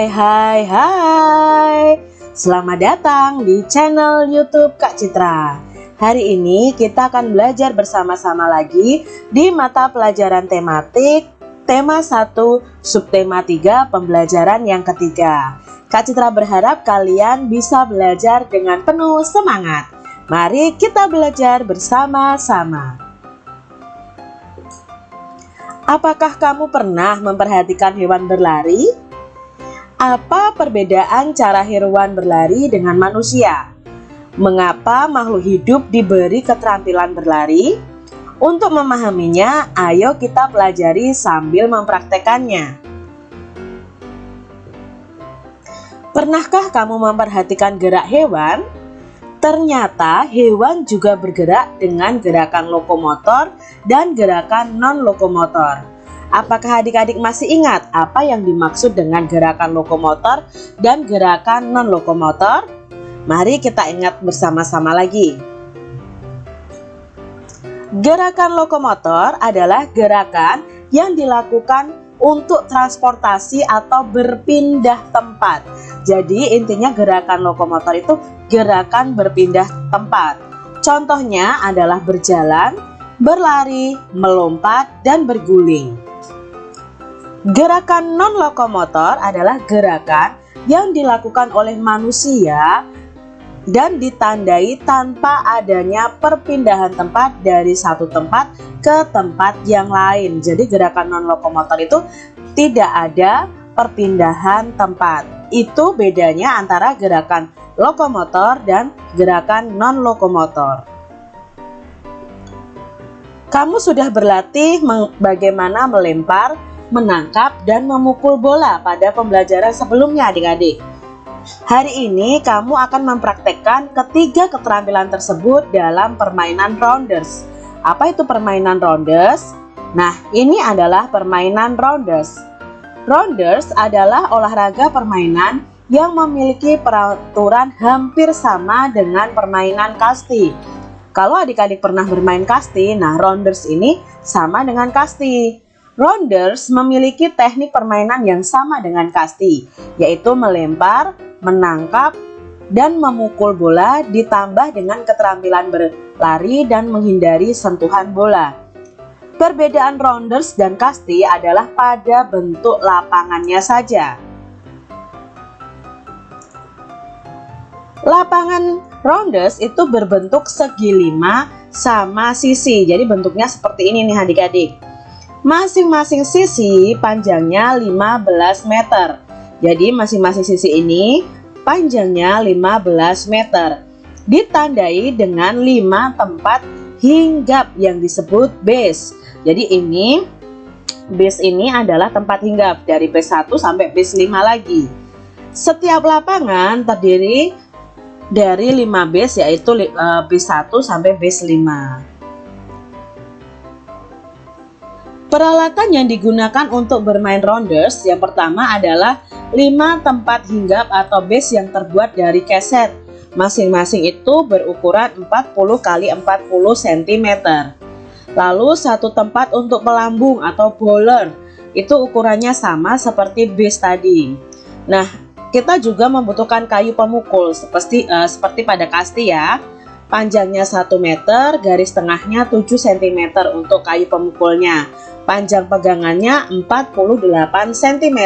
Hai hai hai. Selamat datang di channel youtube Kak Citra. Hari ini kita akan belajar bersama-sama lagi di mata pelajaran tematik Tema 1 subtema 3 pembelajaran yang ketiga. Kak Citra berharap kalian bisa belajar dengan penuh semangat. Mari kita belajar bersama-sama. Apakah kamu pernah memperhatikan hewan berlari? Apa perbedaan cara hewan berlari dengan manusia? Mengapa makhluk hidup diberi keterampilan berlari? Untuk memahaminya, ayo kita pelajari sambil mempraktekannya. Pernahkah kamu memperhatikan gerak hewan? Ternyata hewan juga bergerak dengan gerakan lokomotor dan gerakan non-lokomotor. Apakah adik-adik masih ingat apa yang dimaksud dengan gerakan lokomotor dan gerakan non-lokomotor? Mari kita ingat bersama-sama lagi. Gerakan lokomotor adalah gerakan yang dilakukan untuk transportasi atau berpindah tempat. Jadi intinya gerakan lokomotor itu gerakan berpindah tempat. Contohnya adalah berjalan, berlari, melompat, dan berguling. Gerakan non-lokomotor adalah gerakan yang dilakukan oleh manusia dan ditandai tanpa adanya perpindahan tempat dari satu tempat ke tempat yang lain. Jadi gerakan non-lokomotor itu tidak ada perpindahan tempat. Itu bedanya antara gerakan lokomotor dan gerakan non-lokomotor. Kamu sudah berlatih bagaimana melempar, menangkap, dan memukul bola pada pembelajaran sebelumnya adik-adik. Hari ini kamu akan mempraktekkan ketiga keterampilan tersebut dalam permainan rounders. Apa itu permainan rounders? Nah, ini adalah permainan rounders. Rounders adalah olahraga permainan yang memiliki peraturan hampir sama dengan permainan kasti. Kalau adik-adik pernah bermain kasti, nah rounders ini sama dengan kasti. Rounders memiliki teknik permainan yang sama dengan kasti, yaitu melempar, menangkap, dan memukul bola ditambah dengan keterampilan berlari dan menghindari sentuhan bola. Perbedaan rounders dan kasti adalah pada bentuk lapangannya saja. Lapangan rounders itu berbentuk segi lima sama sisi. Jadi bentuknya seperti ini nih adik-adik. Masing-masing sisi panjangnya 15 meter. Jadi masing-masing sisi ini panjangnya 15 meter. Ditandai dengan 5 tempat hinggap yang disebut base. Jadi ini base ini adalah tempat hinggap dari base 1 sampai base 5 lagi. Setiap lapangan terdiri dari 5 base yaitu uh, base 1 sampai base 5. Peralatan yang digunakan untuk bermain rounders yang pertama adalah 5 tempat hinggap atau base yang terbuat dari keset. Masing-masing itu berukuran 40 x 40 cm. Lalu satu tempat untuk pelambung atau bowler itu ukurannya sama seperti base tadi. Nah, kita juga membutuhkan kayu pemukul seperti uh, seperti pada kasti ya. Panjangnya 1 meter, garis tengahnya 7 cm untuk kayu pemukulnya. Panjang pegangannya 48 cm.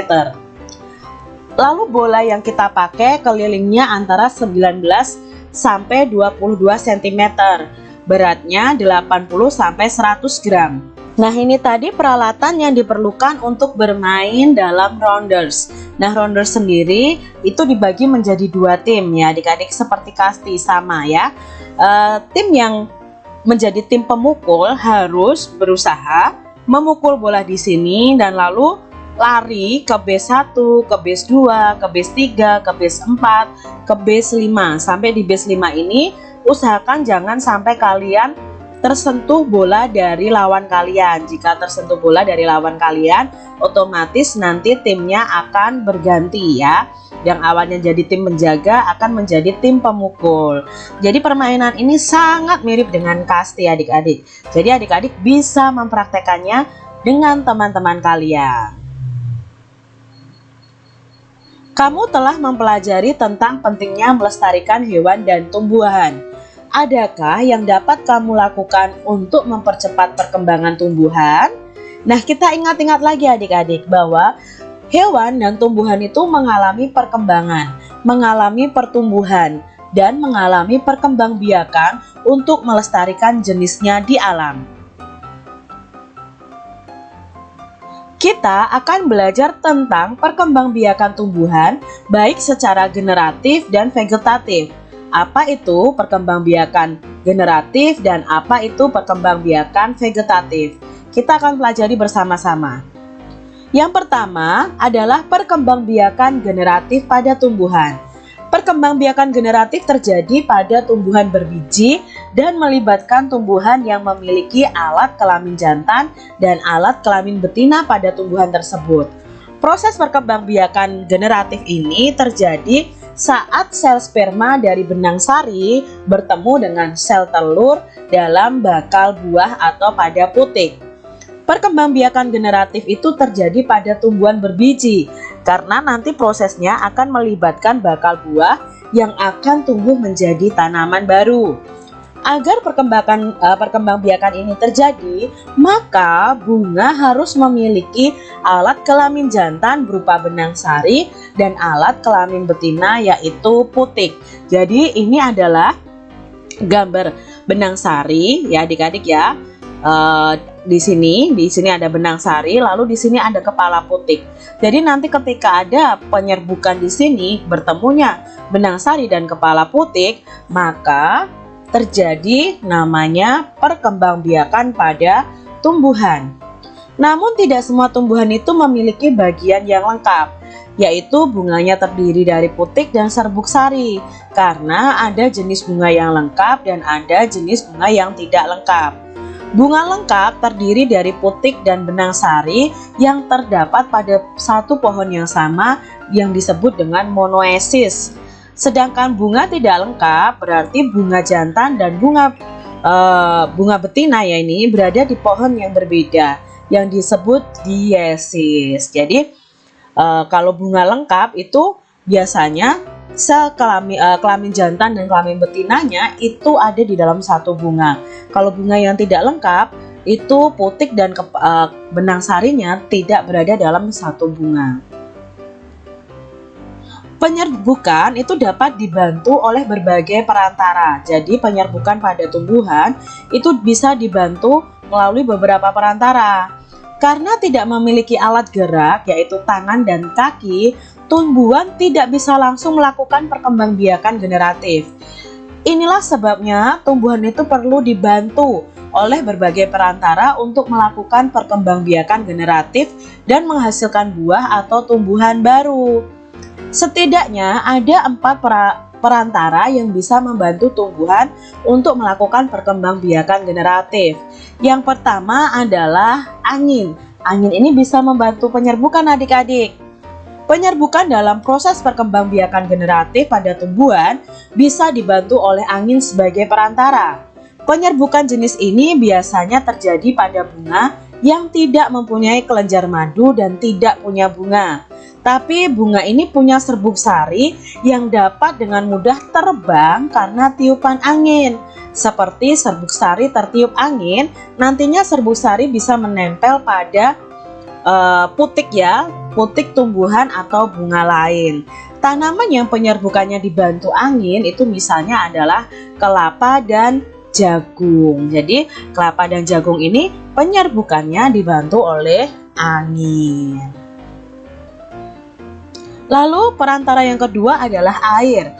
Lalu bola yang kita pakai kelilingnya antara 19 sampai 22 cm. Beratnya 80 sampai 100 gram. Nah ini tadi peralatan yang diperlukan untuk bermain dalam rounders Nah rounders sendiri itu dibagi menjadi dua tim ya adik-adik seperti kasti sama ya uh, Tim yang menjadi tim pemukul harus berusaha memukul bola di sini dan lalu lari ke base 1, ke base 2, ke base 3, ke base 4, ke base 5 sampai di base 5 ini usahakan jangan sampai kalian tersentuh bola dari lawan kalian. Jika tersentuh bola dari lawan kalian, otomatis nanti timnya akan berganti ya. Yang awalnya jadi tim menjaga akan menjadi tim pemukul. Jadi permainan ini sangat mirip dengan kasti adik-adik. Jadi adik-adik bisa mempraktekannya dengan teman-teman kalian. Kamu telah mempelajari tentang pentingnya melestarikan hewan dan tumbuhan. Adakah yang dapat kamu lakukan untuk mempercepat perkembangan tumbuhan? Nah, kita ingat-ingat lagi adik-adik bahwa hewan dan tumbuhan itu mengalami perkembangan, mengalami pertumbuhan, dan mengalami perkembangbiakan untuk melestarikan jenisnya di alam. Kita akan belajar tentang perkembangbiakan tumbuhan baik secara generatif dan vegetatif. Apa itu perkembangbiakan generatif dan apa itu perkembangbiakan vegetatif? Kita akan pelajari bersama-sama. Yang pertama adalah perkembangbiakan generatif pada tumbuhan. Perkembangbiakan generatif terjadi pada tumbuhan berbiji dan melibatkan tumbuhan yang memiliki alat kelamin jantan dan alat kelamin betina pada tumbuhan tersebut. Proses perkembangbiakan generatif ini terjadi saat sel sperma dari benang sari bertemu dengan sel telur dalam bakal buah atau pada putik. Perkembangbiakan generatif itu terjadi pada tumbuhan berbiji karena nanti prosesnya akan melibatkan bakal buah yang akan tumbuh menjadi tanaman baru. Agar perkembangan uh, perkembangbiakan ini terjadi, maka bunga harus memiliki alat kelamin jantan berupa benang sari dan alat kelamin betina yaitu putik. Jadi ini adalah gambar benang sari ya adik-adik ya. Uh, di sini, di sini ada benang sari, lalu di sini ada kepala putik. Jadi nanti ketika ada penyerbukan di sini bertemunya benang sari dan kepala putik, maka terjadi namanya perkembangbiakan pada tumbuhan. Namun tidak semua tumbuhan itu memiliki bagian yang lengkap, yaitu bunganya terdiri dari putik dan serbuk sari, karena ada jenis bunga yang lengkap dan ada jenis bunga yang tidak lengkap. Bunga lengkap terdiri dari putik dan benang sari yang terdapat pada satu pohon yang sama yang disebut dengan monoesis. Sedangkan bunga tidak lengkap berarti bunga jantan dan bunga uh, bunga betina ya ini berada di pohon yang berbeda yang disebut diesis. Jadi uh, kalau bunga lengkap itu biasanya sel kelamin, uh, kelamin jantan dan kelamin betinanya itu ada di dalam satu bunga. Kalau bunga yang tidak lengkap, itu putik dan ke, uh, benang sarinya tidak berada dalam satu bunga. Penyerbukan itu dapat dibantu oleh berbagai perantara. Jadi penyerbukan pada tumbuhan itu bisa dibantu melalui beberapa perantara. Karena tidak memiliki alat gerak yaitu tangan dan kaki, tumbuhan tidak bisa langsung melakukan perkembangbiakan generatif. Inilah sebabnya tumbuhan itu perlu dibantu oleh berbagai perantara untuk melakukan perkembangbiakan generatif dan menghasilkan buah atau tumbuhan baru. Setidaknya ada empat perantara yang bisa membantu tumbuhan untuk melakukan perkembangbiakan generatif. Yang pertama adalah angin. Angin ini bisa membantu penyerbukan adik-adik. Penyerbukan dalam proses perkembangbiakan generatif pada tumbuhan bisa dibantu oleh angin sebagai perantara. Penyerbukan jenis ini biasanya terjadi pada bunga yang tidak mempunyai kelenjar madu dan tidak punya bunga. Tapi bunga ini punya serbuk sari yang dapat dengan mudah terbang karena tiupan angin. Seperti serbuk sari tertiup angin, nantinya serbuk sari bisa menempel pada uh, putik ya, putik tumbuhan atau bunga lain. Tanaman yang penyerbukannya dibantu angin itu misalnya adalah kelapa dan jagung. Jadi kelapa dan jagung ini penyerbukannya dibantu oleh angin. Lalu perantara yang kedua adalah air.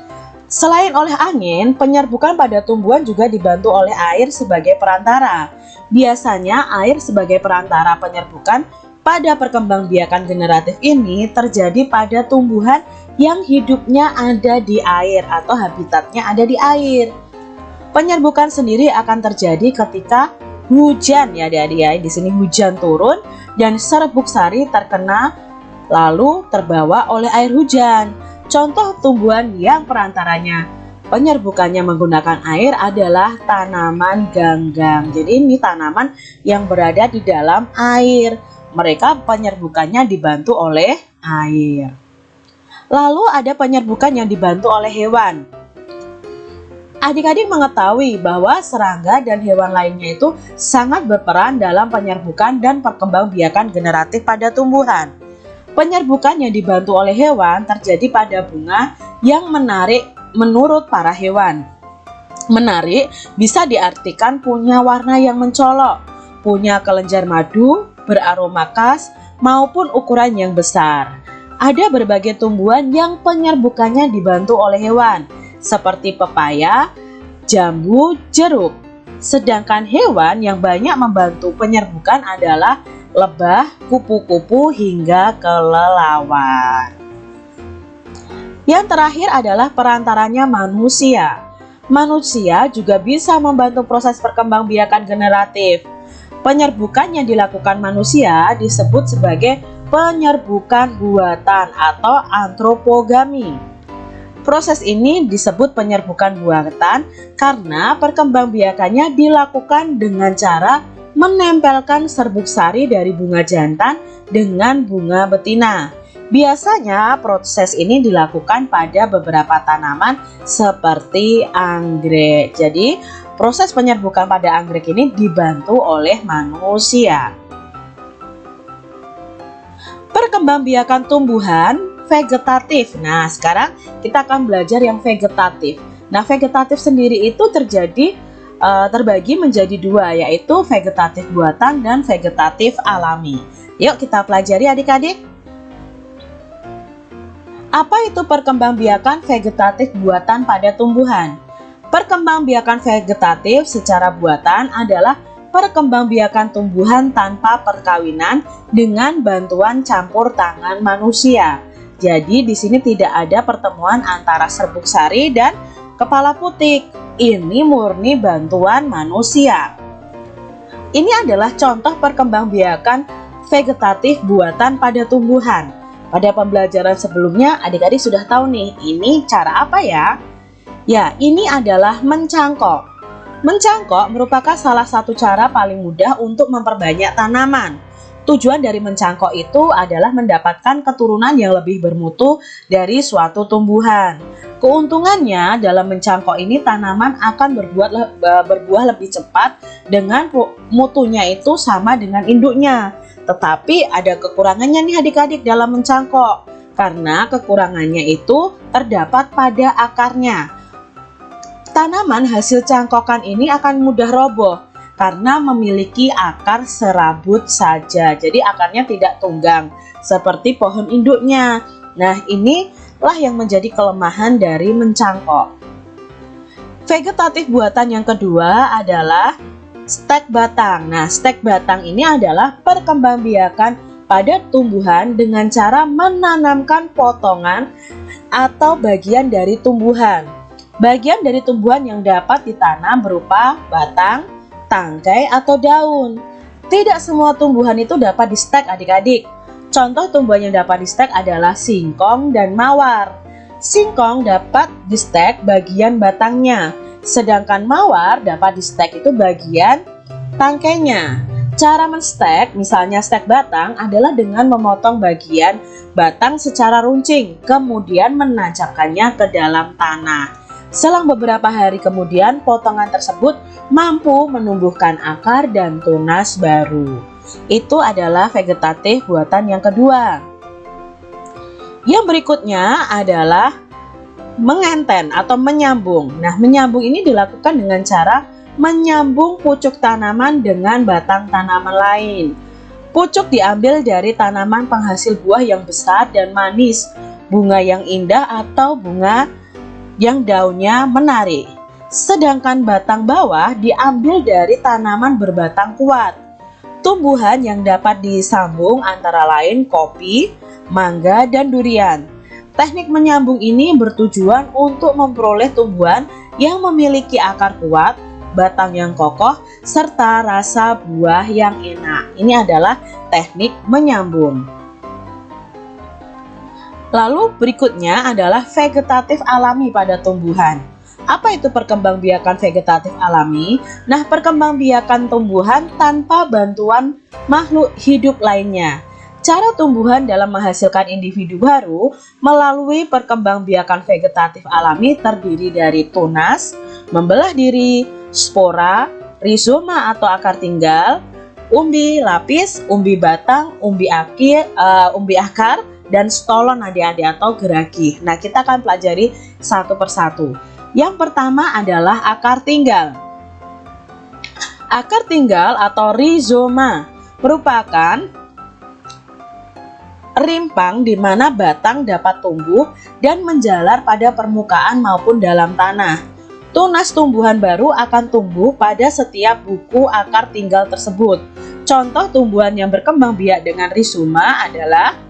Selain oleh angin, penyerbukan pada tumbuhan juga dibantu oleh air sebagai perantara. Biasanya air sebagai perantara penyerbukan pada perkembangbiakan generatif ini terjadi pada tumbuhan yang hidupnya ada di air atau habitatnya ada di air. Penyerbukan sendiri akan terjadi ketika hujan ya adik-adik ya. Di sini hujan turun dan serbuk sari terkena lalu terbawa oleh air hujan. Contoh tumbuhan yang perantaranya penyerbukannya menggunakan air adalah tanaman ganggang. Jadi ini tanaman yang berada di dalam air mereka penyerbukannya dibantu oleh air. Lalu ada penyerbukan yang dibantu oleh hewan. Adik-adik mengetahui bahwa serangga dan hewan lainnya itu sangat berperan dalam penyerbukan dan perkembangbiakan generatif pada tumbuhan. Penyerbukan yang dibantu oleh hewan terjadi pada bunga yang menarik menurut para hewan. Menarik bisa diartikan punya warna yang mencolok, punya kelenjar madu, beraroma khas, maupun ukuran yang besar. Ada berbagai tumbuhan yang penyerbukannya dibantu oleh hewan, seperti pepaya, jambu, jeruk. Sedangkan hewan yang banyak membantu penyerbukan adalah lebah, kupu-kupu, hingga kelelawar. Yang terakhir adalah perantaranya manusia. Manusia juga bisa membantu proses perkembangbiakan generatif. Penyerbukan yang dilakukan manusia disebut sebagai penyerbukan buatan atau antropogami. Proses ini disebut penyerbukan buatan karena perkembangbiakannya dilakukan dengan cara menempelkan serbuk sari dari bunga jantan dengan bunga betina. Biasanya proses ini dilakukan pada beberapa tanaman seperti anggrek. Jadi proses penyerbukan pada anggrek ini dibantu oleh manusia. Perkembangbiakan tumbuhan vegetatif. Nah, sekarang kita akan belajar yang vegetatif. Nah, vegetatif sendiri itu terjadi uh, terbagi menjadi dua, yaitu vegetatif buatan dan vegetatif alami. Yuk kita pelajari adik-adik. Apa itu perkembangbiakan vegetatif buatan pada tumbuhan? Perkembangbiakan vegetatif secara buatan adalah perkembangbiakan tumbuhan tanpa perkawinan dengan bantuan campur tangan manusia. Jadi di sini tidak ada pertemuan antara serbuk sari dan kepala putik. Ini murni bantuan manusia. Ini adalah contoh perkembangbiakan vegetatif buatan pada tumbuhan. Pada pembelajaran sebelumnya adik-adik sudah tahu nih, ini cara apa ya? Ya, ini adalah mencangkok. Mencangkok merupakan salah satu cara paling mudah untuk memperbanyak tanaman. Tujuan dari mencangkok itu adalah mendapatkan keturunan yang lebih bermutu dari suatu tumbuhan. Keuntungannya dalam mencangkok ini tanaman akan berbuat berbuah lebih cepat dengan mutunya itu sama dengan induknya. Tetapi ada kekurangannya nih adik-adik dalam mencangkok. Karena kekurangannya itu terdapat pada akarnya. Tanaman hasil cangkokan ini akan mudah roboh karena memiliki akar serabut saja. Jadi akarnya tidak tunggang seperti pohon induknya. Nah, inilah yang menjadi kelemahan dari mencangkok. Vegetatif buatan yang kedua adalah stek batang. Nah, stek batang ini adalah perkembangbiakan pada tumbuhan dengan cara menanamkan potongan atau bagian dari tumbuhan. Bagian dari tumbuhan yang dapat ditanam berupa batang, tangkai, atau daun. Tidak semua tumbuhan itu dapat di stek adik-adik. Contoh tumbuhan yang dapat di stek adalah singkong dan mawar. Singkong dapat di stek bagian batangnya, sedangkan mawar dapat di stek itu bagian tangkainya. Cara menstek, misalnya stek batang, adalah dengan memotong bagian batang secara runcing, kemudian menancapkannya ke dalam tanah. Selang beberapa hari kemudian, potongan tersebut mampu menumbuhkan akar dan tunas baru. Itu adalah vegetatif buatan yang kedua. Yang berikutnya adalah mengenten atau menyambung. Nah, menyambung ini dilakukan dengan cara menyambung pucuk tanaman dengan batang tanaman lain. Pucuk diambil dari tanaman penghasil buah yang besar dan manis, bunga yang indah atau bunga yang daunnya menarik. Sedangkan batang bawah diambil dari tanaman berbatang kuat. Tumbuhan yang dapat disambung antara lain kopi, mangga, dan durian. Teknik menyambung ini bertujuan untuk memperoleh tumbuhan yang memiliki akar kuat, batang yang kokoh, serta rasa buah yang enak. Ini adalah teknik menyambung. Lalu berikutnya adalah vegetatif alami pada tumbuhan. Apa itu perkembangbiakan vegetatif alami? Nah, perkembangbiakan tumbuhan tanpa bantuan makhluk hidup lainnya. Cara tumbuhan dalam menghasilkan individu baru melalui perkembangbiakan vegetatif alami terdiri dari tunas, membelah diri, spora, rizoma atau akar tinggal, umbi lapis, umbi batang, umbi akir, uh, umbi akar, dan stolon adik-adik atau geragi. Nah, kita akan pelajari satu persatu. Yang pertama adalah akar tinggal. Akar tinggal atau rizoma merupakan rimpang di mana batang dapat tumbuh dan menjalar pada permukaan maupun dalam tanah. Tunas tumbuhan baru akan tumbuh pada setiap buku akar tinggal tersebut. Contoh tumbuhan yang berkembang biak dengan rizoma adalah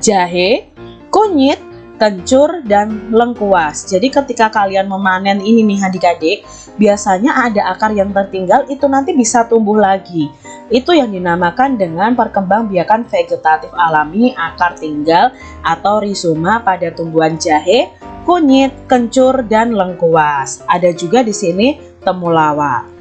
jahe, kunyit, kencur, dan lengkuas. Jadi ketika kalian memanen ini nih adik-adik, biasanya ada akar yang tertinggal itu nanti bisa tumbuh lagi. Itu yang dinamakan dengan perkembangbiakan vegetatif alami akar tinggal atau rizoma pada tumbuhan jahe, kunyit, kencur, dan lengkuas. Ada juga di sini temulawak.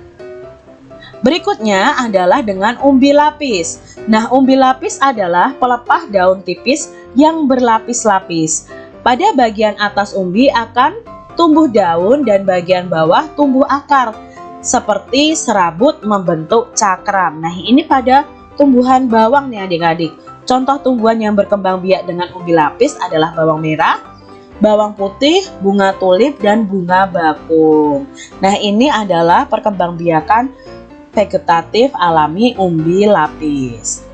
Berikutnya adalah dengan umbi lapis. Nah, umbi lapis adalah pelepah daun tipis yang berlapis-lapis. Pada bagian atas umbi akan tumbuh daun dan bagian bawah tumbuh akar seperti serabut membentuk cakram. Nah, ini pada tumbuhan bawang nih adik-adik. Contoh tumbuhan yang berkembang biak dengan umbi lapis adalah bawang merah, bawang putih, bunga tulip, dan bunga bakung. Nah, ini adalah perkembangbiakan vegetatif alami umbi lapis.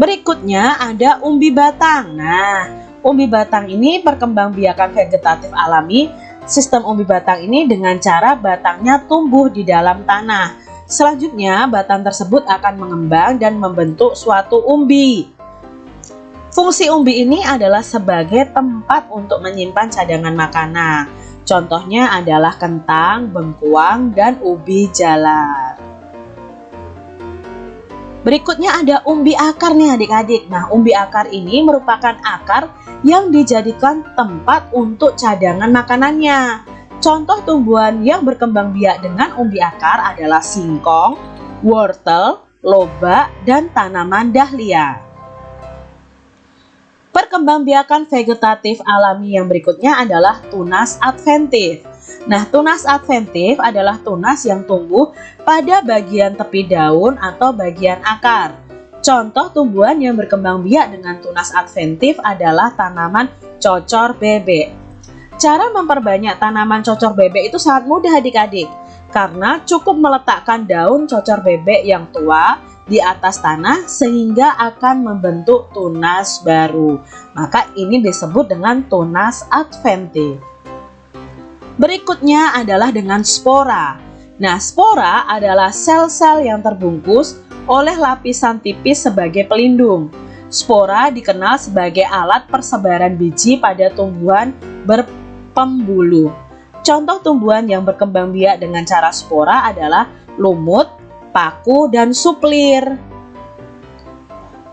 Berikutnya ada umbi batang. Nah, umbi batang ini perkembangbiakan vegetatif alami Sistem umbi batang ini dengan cara batangnya tumbuh di dalam tanah. Selanjutnya, batang tersebut akan mengembang dan membentuk suatu umbi. Fungsi umbi ini adalah sebagai tempat untuk menyimpan cadangan makanan. Contohnya adalah kentang, bengkuang, dan ubi jalar. Berikutnya ada umbi akar nih adik-adik. Nah, umbi akar ini merupakan akar yang dijadikan tempat untuk cadangan makanannya. Contoh tumbuhan yang berkembang biak dengan umbi akar adalah singkong, wortel, lobak, dan tanaman dahlia. Perkembangbiakan vegetatif alami yang berikutnya adalah tunas adventif. Nah, tunas adventif adalah tunas yang tumbuh pada bagian tepi daun atau bagian akar. Contoh tumbuhan yang berkembang biak dengan tunas adventif adalah tanaman cocor bebek. Cara memperbanyak tanaman cocor bebek itu sangat mudah adik-adik karena cukup meletakkan daun cocor bebek yang tua di atas tanah sehingga akan membentuk tunas baru. Maka ini disebut dengan tunas adventif. Berikutnya adalah dengan spora. Nah, spora adalah sel-sel yang terbungkus oleh lapisan tipis sebagai pelindung. Spora dikenal sebagai alat persebaran biji pada tumbuhan berpembulu. Contoh tumbuhan yang berkembang biak dengan cara spora adalah lumut, paku, dan suplir.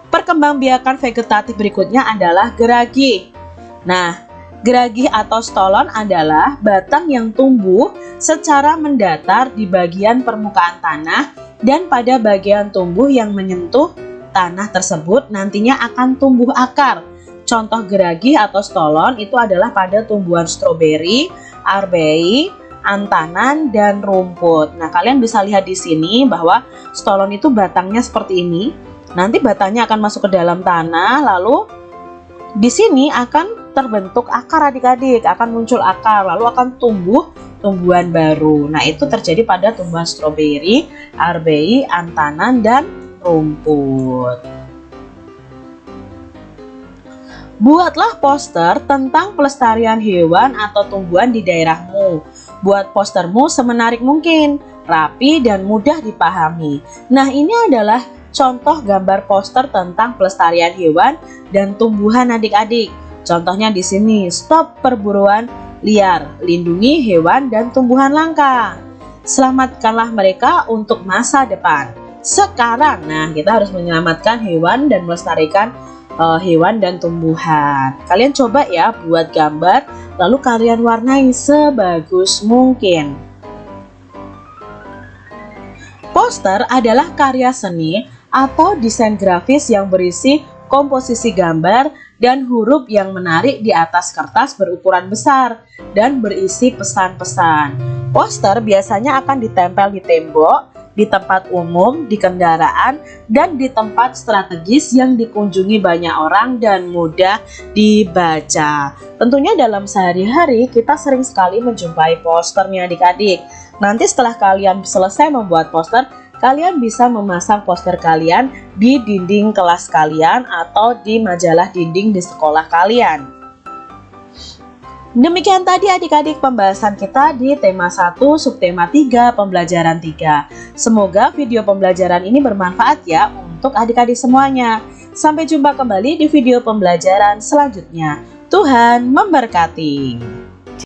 Perkembangbiakan vegetatif berikutnya adalah geragi. Nah, geragi atau stolon adalah batang yang tumbuh secara mendatar di bagian permukaan tanah dan pada bagian tumbuh yang menyentuh tanah tersebut nantinya akan tumbuh akar. Contoh geragi atau stolon itu adalah pada tumbuhan stroberi, arbei, antanan, dan rumput. Nah, kalian bisa lihat di sini bahwa stolon itu batangnya seperti ini. Nanti batangnya akan masuk ke dalam tanah, lalu di sini akan terbentuk akar adik-adik, akan muncul akar, lalu akan tumbuh tumbuhan baru. Nah, itu terjadi pada tumbuhan stroberi, arbei, antanan, dan rumput. Buatlah poster tentang pelestarian hewan atau tumbuhan di daerahmu. Buat postermu semenarik mungkin, rapi dan mudah dipahami. Nah, ini adalah contoh gambar poster tentang pelestarian hewan dan tumbuhan adik-adik. Contohnya di sini, stop perburuan liar, lindungi hewan dan tumbuhan langka. Selamatkanlah mereka untuk masa depan. Sekarang, nah kita harus menyelamatkan hewan dan melestarikan uh, hewan dan tumbuhan. Kalian coba ya buat gambar, lalu kalian warnai sebagus mungkin. Poster adalah karya seni atau desain grafis yang berisi komposisi gambar dan huruf yang menarik di atas kertas berukuran besar dan berisi pesan-pesan. Poster biasanya akan ditempel di tembok, di tempat umum, di kendaraan, dan di tempat strategis yang dikunjungi banyak orang dan mudah dibaca. Tentunya dalam sehari-hari kita sering sekali menjumpai posternya adik-adik. Nanti setelah kalian selesai membuat poster, kalian bisa memasang poster kalian di dinding kelas kalian atau di majalah dinding di sekolah kalian. Demikian tadi adik-adik pembahasan kita di tema 1 subtema 3 pembelajaran 3. Semoga video pembelajaran ini bermanfaat ya untuk adik-adik semuanya. Sampai jumpa kembali di video pembelajaran selanjutnya. Tuhan memberkati.